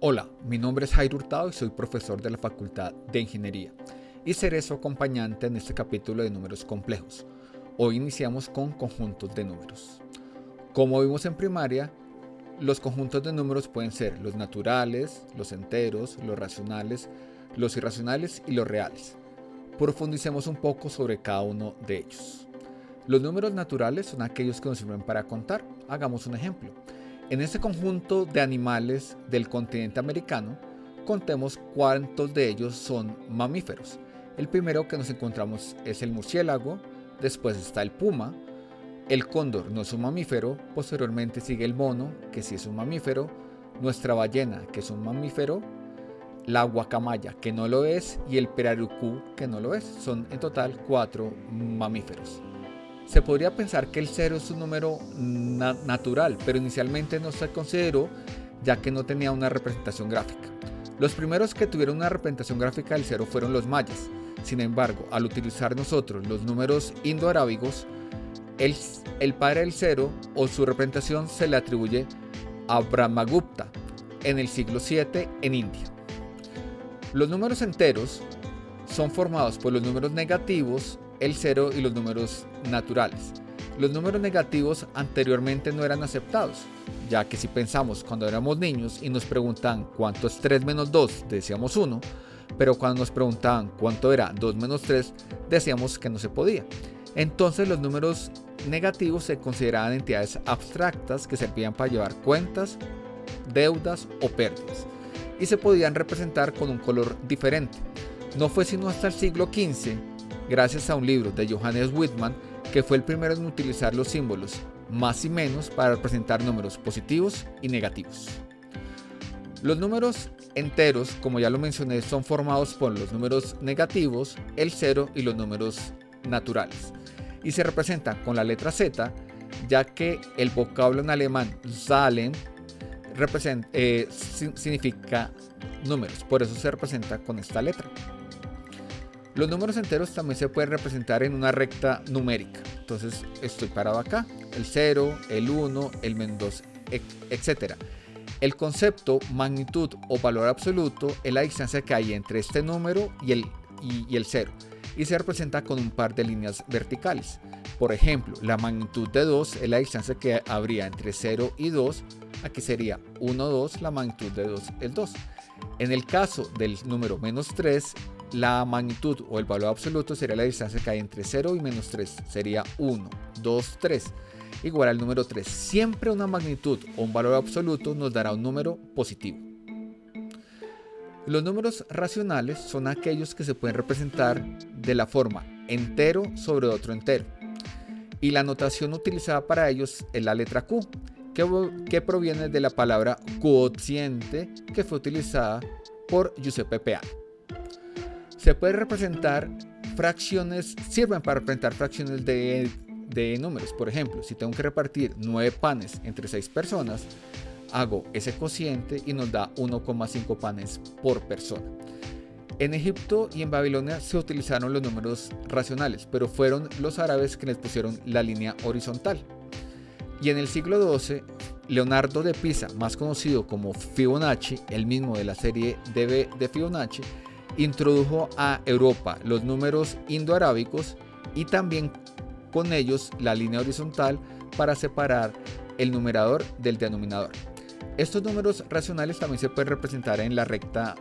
Hola, mi nombre es Jairo Hurtado y soy profesor de la Facultad de Ingeniería y seré su acompañante en este capítulo de números complejos. Hoy iniciamos con conjuntos de números. Como vimos en primaria, los conjuntos de números pueden ser los naturales, los enteros, los racionales, los irracionales y los reales. Profundicemos un poco sobre cada uno de ellos. Los números naturales son aquellos que nos sirven para contar. Hagamos un ejemplo. En este conjunto de animales del continente americano, contemos cuántos de ellos son mamíferos. El primero que nos encontramos es el murciélago, después está el puma, el cóndor no es un mamífero, posteriormente sigue el mono, que sí es un mamífero, nuestra ballena, que es un mamífero, la guacamaya, que no lo es, y el perarucú, que no lo es. Son en total cuatro mamíferos. Se podría pensar que el cero es un número natural, pero inicialmente no se consideró ya que no tenía una representación gráfica. Los primeros que tuvieron una representación gráfica del cero fueron los mayas. Sin embargo, al utilizar nosotros los números indoarábigos, el, el padre del cero o su representación se le atribuye a Brahmagupta en el siglo VII en India. Los números enteros son formados por los números negativos el cero y los números naturales. Los números negativos anteriormente no eran aceptados, ya que si pensamos cuando éramos niños y nos preguntaban cuánto es 3 menos 2, decíamos 1, pero cuando nos preguntaban cuánto era 2 menos 3, decíamos que no se podía. Entonces los números negativos se consideraban entidades abstractas que servían para llevar cuentas, deudas o pérdidas, y se podían representar con un color diferente. No fue sino hasta el siglo XV gracias a un libro de Johannes Whitman que fue el primero en utilizar los símbolos más y menos para representar números positivos y negativos. Los números enteros, como ya lo mencioné, son formados por los números negativos, el cero y los números naturales. Y se representan con la letra Z, ya que el vocablo en alemán Zahlen eh, significa números, por eso se representa con esta letra. Los números enteros también se pueden representar en una recta numérica. Entonces estoy parado acá, el 0, el 1, el menos 2, etc. El concepto magnitud o valor absoluto es la distancia que hay entre este número y el, y, el 0 y se representa con un par de líneas verticales. Por ejemplo, la magnitud de 2 es la distancia que habría entre 0 y 2. Aquí sería 1, 2, la magnitud de 2 es 2. En el caso del número menos 3, la magnitud o el valor absoluto sería la distancia que hay entre 0 y menos 3. Sería 1, 2, 3. Igual al número 3. Siempre una magnitud o un valor absoluto nos dará un número positivo. Los números racionales son aquellos que se pueden representar de la forma entero sobre otro entero. Y la notación utilizada para ellos es la letra Q, que, que proviene de la palabra cociente que fue utilizada por Giuseppe Peano se puede representar fracciones, sirven para representar fracciones de, números. Por ejemplo, si tengo que repartir 9 panes entre 6 personas, hago ese cociente y nos da 1,5 panes por persona. En Egipto y en Babilonia se utilizaron los números racionales, pero fueron los árabes quienes pusieron la línea horizontal. Y en el siglo XII, Leonardo de Pisa, más conocido como Fibonacci, el mismo de la serie de, de Fibonacci, introdujo a Europa los números indoarábicos y también con ellos la línea horizontal para separar el numerador del denominador. Estos números racionales también se pueden representar en la recta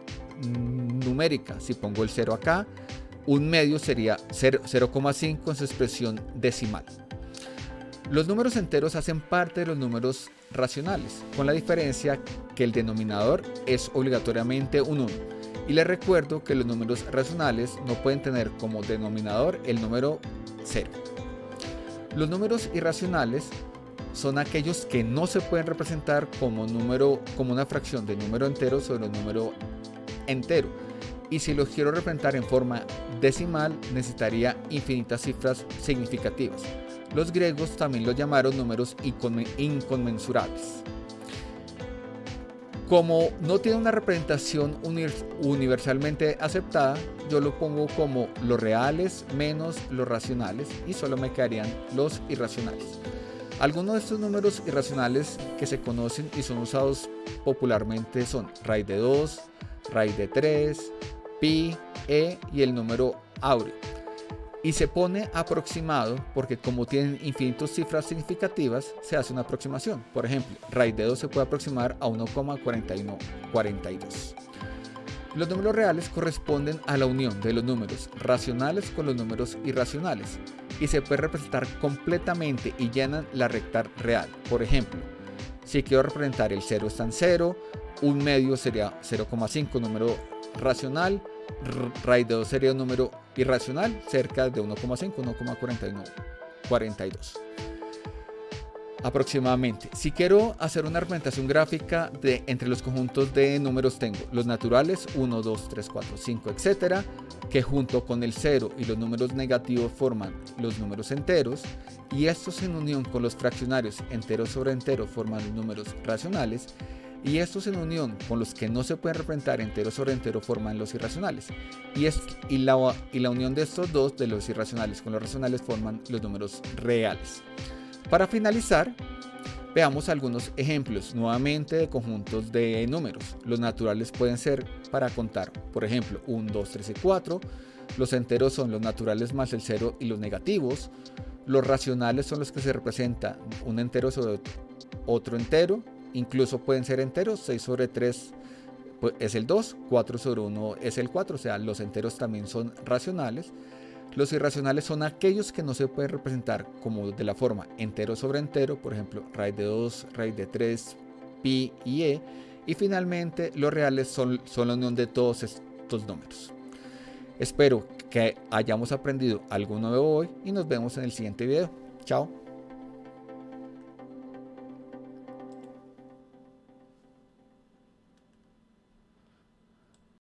numérica. Si pongo el 0 acá, un medio sería 0,5 en su expresión decimal. Los números enteros hacen parte de los números racionales, con la diferencia que el denominador es obligatoriamente un 1 y les recuerdo que los números racionales no pueden tener como denominador el número 0. Los números irracionales son aquellos que no se pueden representar como, número, como una fracción de número entero sobre un número entero. Y si los quiero representar en forma decimal, necesitaría infinitas cifras significativas. Los griegos también lo llamaron números inconmensurables. Como no tiene una representación universalmente aceptada, yo lo pongo como los reales menos los racionales y solo me quedarían los irracionales. Algunos de estos números irracionales que se conocen y son usados popularmente son raíz de 2, raíz de 3, pi, e y el número áureo. Y se pone aproximado porque como tienen infinitas cifras significativas, se hace una aproximación. Por ejemplo, raíz de 2 se puede aproximar a 1,4142. Los números reales corresponden a la unión de los números racionales con los números irracionales y se puede representar completamente y llenan la recta real. Por ejemplo, si quiero representar el 0 está en 0, un medio sería 0,5 número racional, raíz de 2 sería un número irracional cerca de 1,5, 1,4142 aproximadamente. Si quiero hacer una representación gráfica de entre los conjuntos de números tengo los naturales 1, 2, 3, 4, 5, etcétera, que junto con el 0 y los números negativos forman los números enteros y estos en unión con los fraccionarios enteros sobre enteros forman los números racionales y estos en unión con los que no se pueden representar enteros sobre entero forman los irracionales y, es, y, la, y la unión de estos dos de los irracionales con los racionales forman los números reales. Para finalizar, veamos algunos ejemplos nuevamente de conjuntos de números. Los naturales pueden ser para contar, por ejemplo, 1, 2, 3 y 4. Los enteros son los naturales más el 0 y los negativos. Los racionales son los que se representan un entero sobre otro entero. Incluso pueden ser enteros, 6 sobre 3 pues, es el 2, 4 sobre 1 es el 4, o sea, los enteros también son racionales. Los irracionales son aquellos que no se pueden representar como de la forma entero sobre entero, por ejemplo, raíz de 2, raíz de 3, pi y e. Y finalmente, los reales son, son la unión de todos estos números. Espero que hayamos aprendido algo nuevo hoy y nos vemos en el siguiente video. Chao.